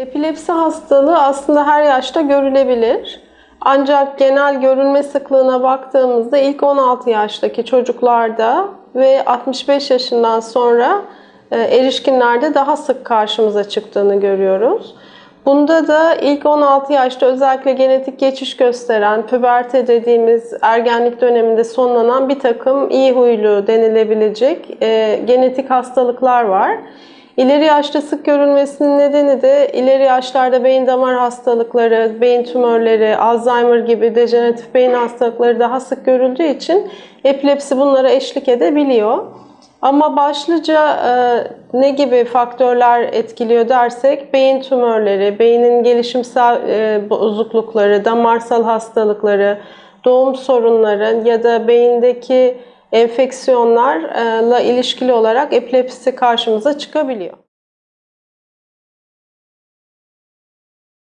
Epilepsi hastalığı aslında her yaşta görülebilir. Ancak genel görülme sıklığına baktığımızda ilk 16 yaştaki çocuklarda ve 65 yaşından sonra e, erişkinlerde daha sık karşımıza çıktığını görüyoruz. Bunda da ilk 16 yaşta özellikle genetik geçiş gösteren, püberte dediğimiz ergenlik döneminde sonlanan bir takım iyi huylu denilebilecek e, genetik hastalıklar var. İleri yaşta sık görülmesinin nedeni de ileri yaşlarda beyin damar hastalıkları, beyin tümörleri, Alzheimer gibi dejeneratif beyin hastalıkları daha sık görüldüğü için epilepsi bunlara eşlik edebiliyor. Ama başlıca e, ne gibi faktörler etkiliyor dersek beyin tümörleri, beynin gelişimsel e, bozuklukları, damarsal hastalıkları, doğum sorunları ya da beyindeki enfeksiyonlarla ilişkili olarak epilepsi karşımıza çıkabiliyor.